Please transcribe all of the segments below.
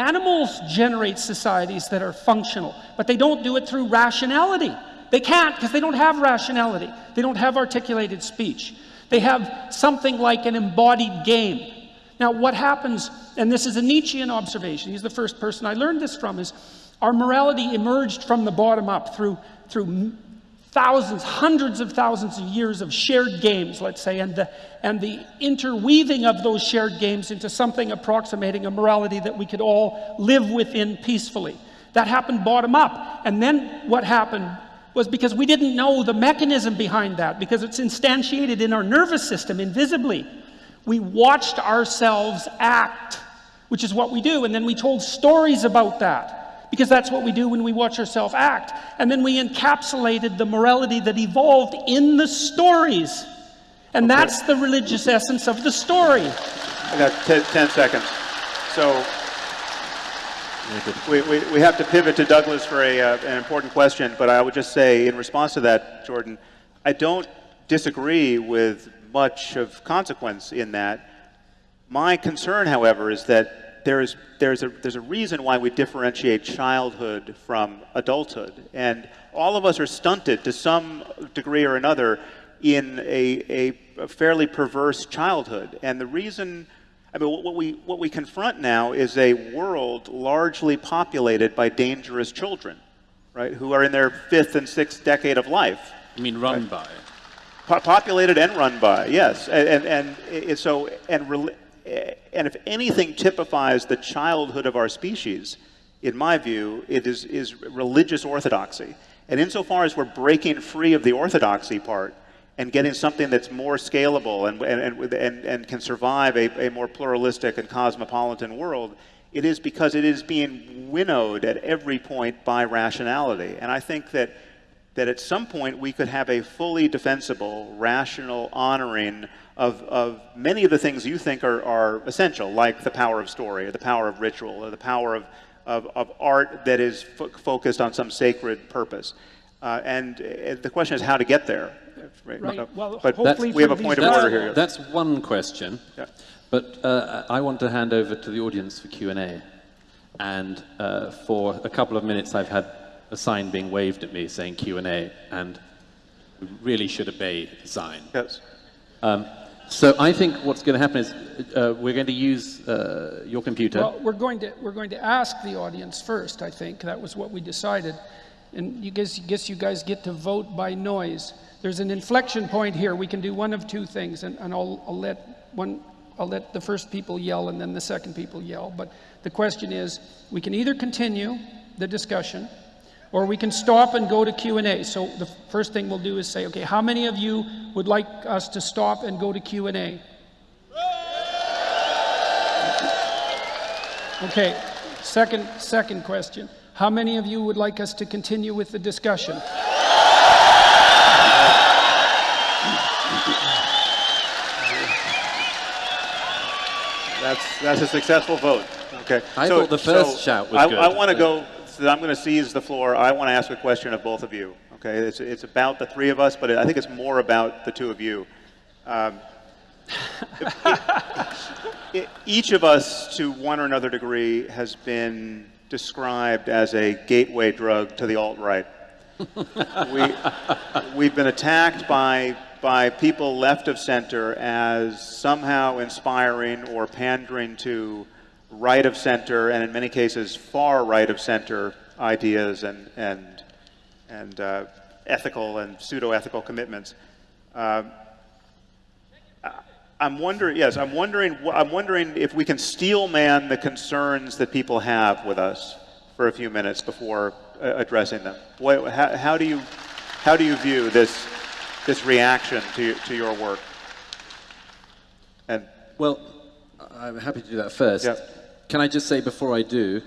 Animals generate societies that are functional, but they don't do it through rationality. They can't because they don't have rationality. They don't have articulated speech. They have something like an embodied game. Now, what happens, and this is a Nietzschean observation, he's the first person I learned this from, is our morality emerged from the bottom up through, through thousands, hundreds of thousands of years of shared games, let's say, and the, and the interweaving of those shared games into something approximating a morality that we could all live within peacefully. That happened bottom up. And then what happened was because we didn't know the mechanism behind that, because it's instantiated in our nervous system invisibly. We watched ourselves act, which is what we do, and then we told stories about that because that's what we do when we watch ourselves act. And then we encapsulated the morality that evolved in the stories. And okay. that's the religious essence of the story. I got 10 seconds. So we, we, we have to pivot to Douglas for a, uh, an important question, but I would just say in response to that, Jordan, I don't disagree with much of consequence in that. My concern, however, is that there's, there's, a, there's a reason why we differentiate childhood from adulthood. And all of us are stunted to some degree or another in a, a, fairly perverse childhood. And the reason, I mean, what we, what we confront now is a world largely populated by dangerous children, right, who are in their fifth and sixth decade of life. You mean run right? by? populated and run by, yes. And, and, and so, and Eh, and if anything typifies the childhood of our species, in my view, it is, is religious orthodoxy. And insofar as we're breaking free of the orthodoxy part and getting something that's more scalable and, and, and, and can survive a, a more pluralistic and cosmopolitan world, it is because it is being winnowed at every point by rationality. And I think that, that at some point we could have a fully defensible, rational honoring of, of many of the things you think are, are essential, like the power of story, or the power of ritual, or the power of, of, of art that is focused on some sacred purpose. Uh, and uh, the question is how to get there. Right. right. Well, but we have a point of order here. That's one question. Yeah. But uh, I want to hand over to the audience for Q&A. And uh, for a couple of minutes, I've had a sign being waved at me saying Q&A, and we really should obey the sign. Yes. Um, so I think what's going to happen is uh, we're going to use uh, your computer. Well, we're going to we're going to ask the audience first. I think that was what we decided, and you guess guess you guys get to vote by noise. There's an inflection point here. We can do one of two things, and, and I'll, I'll let one I'll let the first people yell and then the second people yell. But the question is, we can either continue the discussion or we can stop and go to Q&A. So the first thing we'll do is say, okay, how many of you would like us to stop and go to Q&A? Okay, second, second question. How many of you would like us to continue with the discussion? That's, that's a successful vote. Okay. I so, thought the first so shout was I, good. I want to go I'm going to seize the floor. I want to ask a question of both of you. Okay, it's, it's about the three of us, but I think it's more about the two of you. Um, it, it, each of us, to one or another degree, has been described as a gateway drug to the alt-right. we, we've been attacked by, by people left of center as somehow inspiring or pandering to right of center, and in many cases, far right of center ideas and, and, and uh, ethical and pseudo-ethical commitments. Uh, I'm wondering, yes, I'm wondering, I'm wondering if we can steel man the concerns that people have with us for a few minutes before uh, addressing them. What, how, how, do you, how do you view this, this reaction to, to your work? And well, I'm happy to do that first. Can I just say before I do,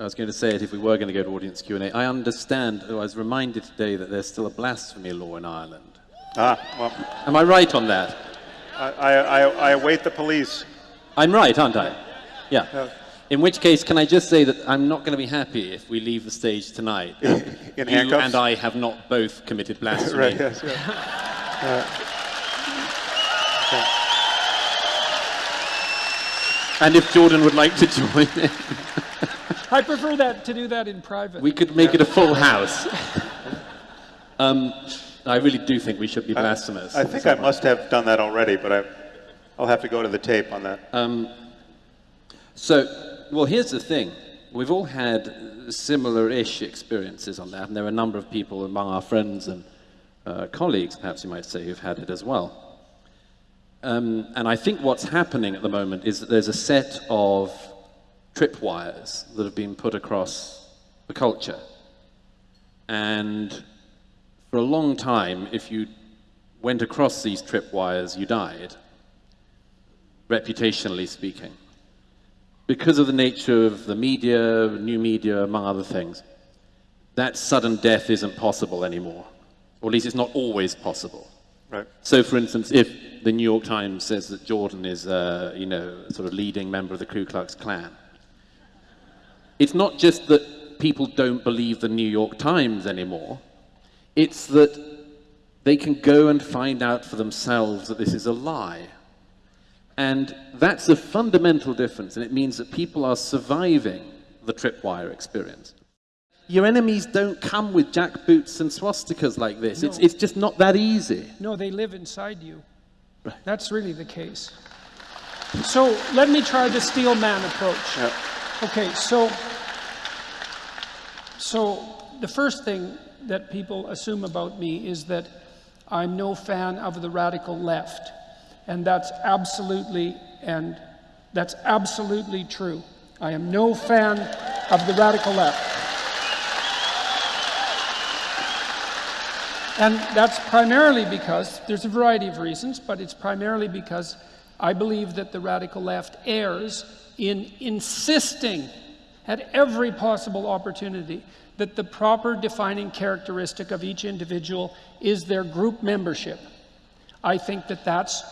I was going to say it if we were going to go to audience Q&A, I understand, I was reminded today that there's still a blasphemy law in Ireland. Ah, well. Am I right on that? I, I, I await the police. I'm right, aren't I? Yeah. yeah. In which case, can I just say that I'm not going to be happy if we leave the stage tonight. In, handcuffs? and I have not both committed blasphemy. right, yes, yeah. uh, and if Jordan would like to join in, I prefer that to do that in private. we could make it a full house. Um, I really do think we should be blasphemous. I think I must have done that already, but I, I'll have to go to the tape on that. Um, so, well, here's the thing. We've all had similar-ish experiences on that, and there are a number of people among our friends and uh, colleagues, perhaps you might say, who've had it as well. Um, and I think what's happening at the moment is that there's a set of tripwires that have been put across the culture. And for a long time, if you went across these tripwires, you died, reputationally speaking. Because of the nature of the media, new media, among other things, that sudden death isn't possible anymore. Or at least it's not always possible. Right. So, for instance, if the New York Times says that Jordan is, uh, you know, a sort of leading member of the Ku Klux Klan, it's not just that people don't believe the New York Times anymore. It's that they can go and find out for themselves that this is a lie. And that's a fundamental difference, and it means that people are surviving the tripwire experience. Your enemies don't come with jackboots and swastikas like this. It's, it's just not that easy. No, they live inside you. That's really the case. So let me try the steel man approach. Yeah. Okay, so so the first thing that people assume about me is that I'm no fan of the radical left. And that's absolutely and that's absolutely true. I am no fan of the radical left. And that's primarily because, there's a variety of reasons, but it's primarily because I believe that the radical left errs in insisting at every possible opportunity that the proper defining characteristic of each individual is their group membership. I think that that's,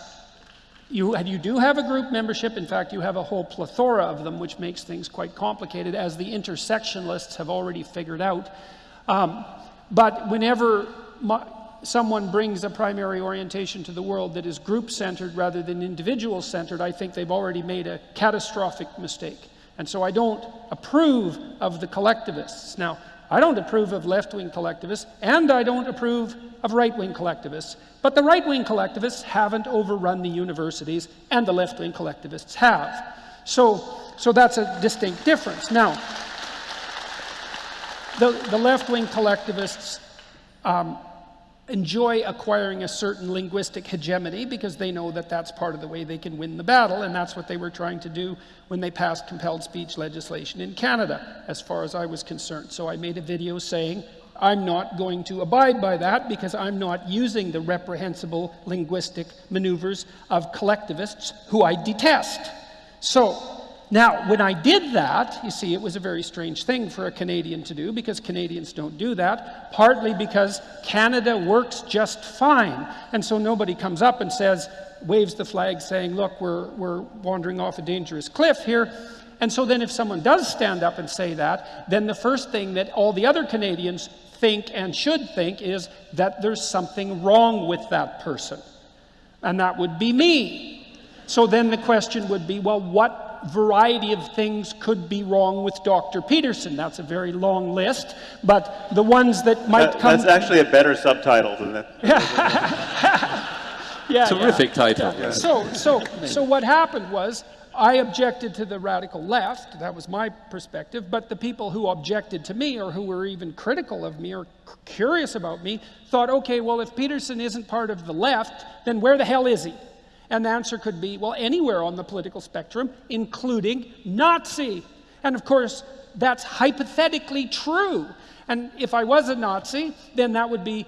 you, you do have a group membership. In fact, you have a whole plethora of them, which makes things quite complicated, as the intersectionalists have already figured out. Um, but whenever someone brings a primary orientation to the world that is group centered rather than individual centered, I think they've already made a catastrophic mistake. And so I don't approve of the collectivists. Now, I don't approve of left wing collectivists, and I don't approve of right wing collectivists. But the right wing collectivists haven't overrun the universities, and the left wing collectivists have. So, so that's a distinct difference. Now, the, the left-wing collectivists um, enjoy acquiring a certain linguistic hegemony because they know that that's part of the way they can win the battle, and that's what they were trying to do when they passed compelled speech legislation in Canada, as far as I was concerned. So I made a video saying, I'm not going to abide by that because I'm not using the reprehensible linguistic maneuvers of collectivists who I detest. So, now, when I did that, you see, it was a very strange thing for a Canadian to do because Canadians don't do that, partly because Canada works just fine. And so nobody comes up and says, waves the flag saying, look, we're, we're wandering off a dangerous cliff here. And so then if someone does stand up and say that, then the first thing that all the other Canadians think and should think is that there's something wrong with that person. And that would be me. So then the question would be, well, what variety of things could be wrong with Dr. Peterson? That's a very long list, but the ones that might That- come... that's actually a better subtitle than that. yeah, Terrific yeah. title. Yeah. So, so, so what happened was I objected to the radical left. That was my perspective. But the people who objected to me or who were even critical of me or curious about me thought, okay, well, if Peterson isn't part of the left, then where the hell is he? And the answer could be, well, anywhere on the political spectrum, including Nazi. And of course, that's hypothetically true. And if I was a Nazi, then that would be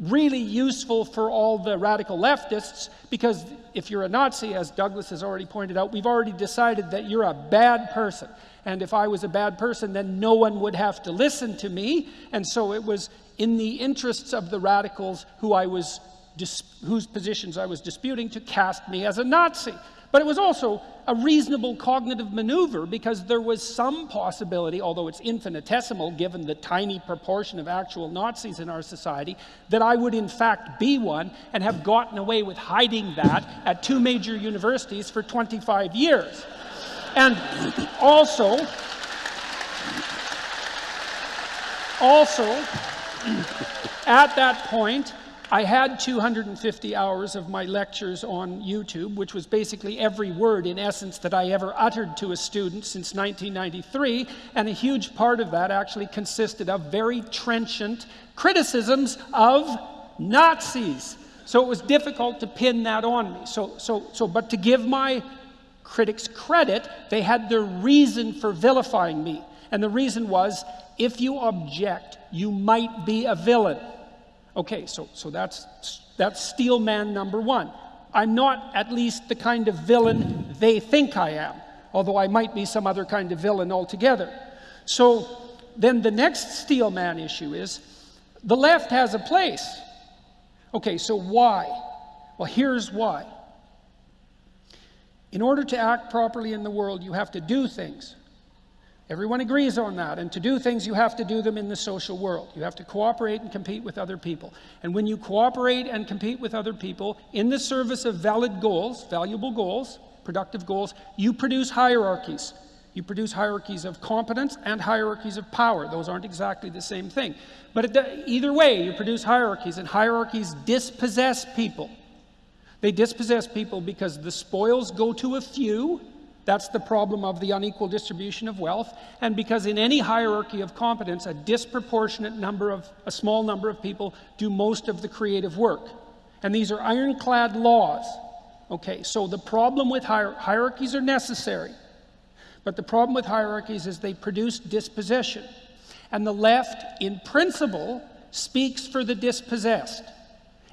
really useful for all the radical leftists because if you're a Nazi, as Douglas has already pointed out, we've already decided that you're a bad person. And if I was a bad person, then no one would have to listen to me. And so it was in the interests of the radicals who I was whose positions I was disputing to cast me as a Nazi. But it was also a reasonable cognitive maneuver because there was some possibility, although it's infinitesimal given the tiny proportion of actual Nazis in our society, that I would in fact be one and have gotten away with hiding that at two major universities for 25 years. And also, also, at that point, I had 250 hours of my lectures on YouTube, which was basically every word in essence that I ever uttered to a student since 1993, and a huge part of that actually consisted of very trenchant criticisms of Nazis. So it was difficult to pin that on me. So, so, so, but to give my critics credit, they had their reason for vilifying me. And the reason was if you object, you might be a villain. Okay, so, so that's, that's steel man number one. I'm not at least the kind of villain they think I am, although I might be some other kind of villain altogether. So then the next steel man issue is the left has a place. Okay, so why? Well, here's why. In order to act properly in the world, you have to do things. Everyone agrees on that. And to do things, you have to do them in the social world. You have to cooperate and compete with other people. And when you cooperate and compete with other people in the service of valid goals, valuable goals, productive goals, you produce hierarchies. You produce hierarchies of competence and hierarchies of power. Those aren't exactly the same thing. But either way, you produce hierarchies, and hierarchies dispossess people. They dispossess people because the spoils go to a few, that's the problem of the unequal distribution of wealth. And because in any hierarchy of competence, a disproportionate number of, a small number of people do most of the creative work. And these are ironclad laws. Okay, so the problem with hier hierarchies are necessary. But the problem with hierarchies is they produce dispossession. And the left, in principle, speaks for the dispossessed.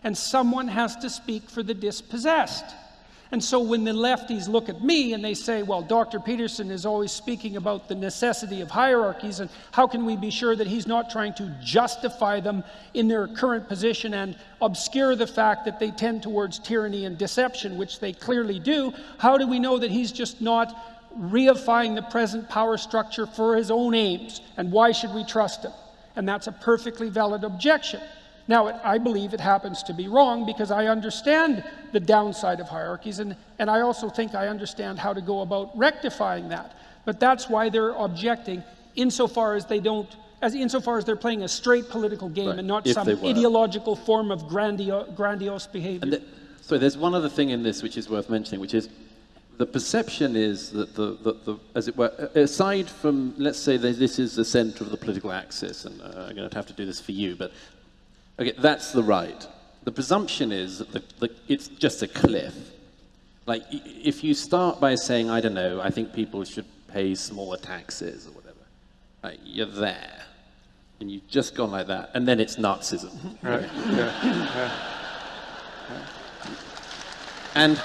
And someone has to speak for the dispossessed. And so when the lefties look at me and they say, well, Dr. Peterson is always speaking about the necessity of hierarchies, and how can we be sure that he's not trying to justify them in their current position and obscure the fact that they tend towards tyranny and deception, which they clearly do? How do we know that he's just not reifying the present power structure for his own aims? And why should we trust him? And that's a perfectly valid objection. Now, I believe it happens to be wrong because I understand the downside of hierarchies, and, and I also think I understand how to go about rectifying that. But that's why they're objecting insofar as they don't, as insofar as they're playing a straight political game right. and not if some ideological form of grandio grandiose behavior. The, so there's one other thing in this which is worth mentioning, which is the perception is that the, the, the, as it were, aside from, let's say this is the center of the political axis, and uh, I'm going to have to do this for you, but Okay, that's the right. The presumption is that the, the, it's just a cliff. Like, if you start by saying, I don't know, I think people should pay smaller taxes or whatever, right, you're there. And you've just gone like that, and then it's Nazism. Right. yeah. Yeah. And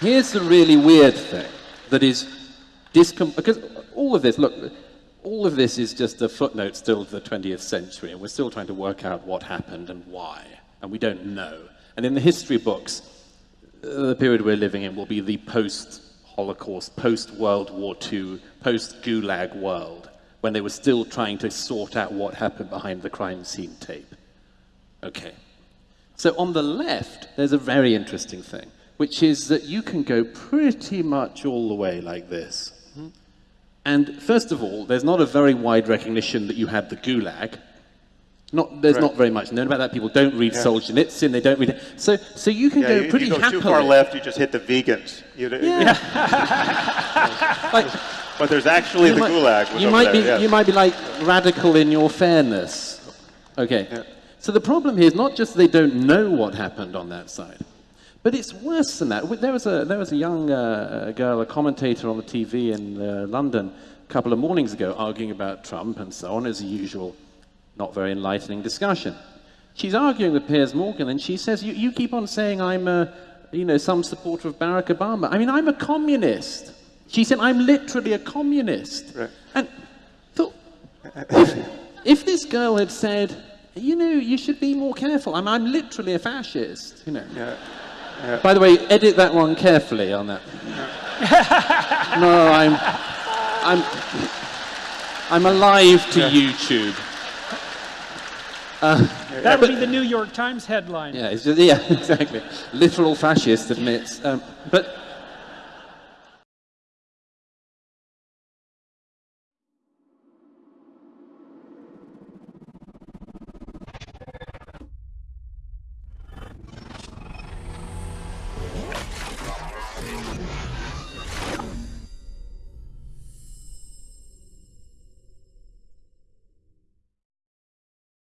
here's the really weird thing that is discom because all of this, look, all of this is just a footnote still to the 20th century, and we're still trying to work out what happened and why, and we don't know. And in the history books, the period we're living in will be the post-Holocaust, post-World War II, post-Gulag world, when they were still trying to sort out what happened behind the crime scene tape. Okay. So on the left, there's a very interesting thing, which is that you can go pretty much all the way like this. And first of all, there's not a very wide recognition that you had the Gulag. Not, there's right. not very much known about that. People don't read yeah. Solzhenitsyn. They don't read it. So, so you can yeah, go you, pretty you go happily. too far left, you just hit the vegans. You, yeah. like, but there's actually the might, Gulag. you might there, be, you might be like radical in your fairness. Okay. Yeah. So the problem here is not just they don't know what happened on that side. But it's worse than that. There was a, there was a young uh, girl, a commentator on the TV in uh, London a couple of mornings ago arguing about Trump and so on, as usual, not very enlightening discussion. She's arguing with Piers Morgan and she says, you, you keep on saying I'm a, you know, some supporter of Barack Obama. I mean, I'm a communist. She said, I'm literally a communist. Right. And thought, if, if this girl had said, you know, you should be more careful. I'm, I'm literally a fascist, you know. Yeah. Yeah. By the way, edit that one carefully on that. no, I'm, I'm, I'm alive to yeah. YouTube. Uh, that would be the New York Times headline. Yeah, just, yeah, exactly. Literal fascist admits. Um, but